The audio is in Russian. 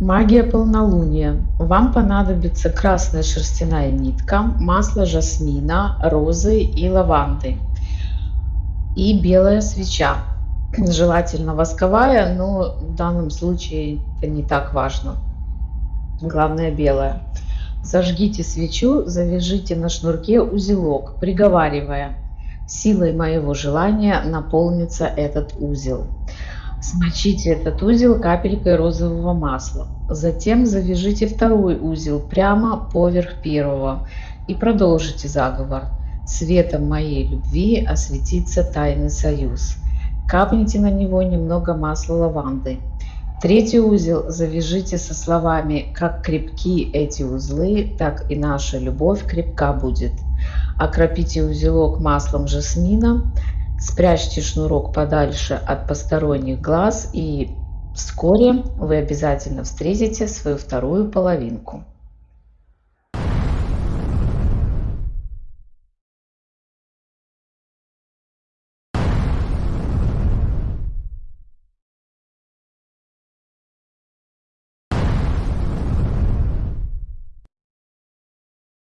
Магия полнолуния. Вам понадобится красная шерстяная нитка, масло жасмина, розы и лаванды и белая свеча. Желательно восковая, но в данном случае это не так важно. Главное белая. Зажгите свечу, завяжите на шнурке узелок, приговаривая «Силой моего желания наполнится этот узел». Смочите этот узел капелькой розового масла. Затем завяжите второй узел прямо поверх первого и продолжите заговор. Светом моей любви осветится тайный союз. Капните на него немного масла лаванды. Третий узел завяжите со словами «Как крепки эти узлы, так и наша любовь крепка будет». Окропите узелок маслом жасмина, Спрячьте шнурок подальше от посторонних глаз и вскоре вы обязательно встретите свою вторую половинку.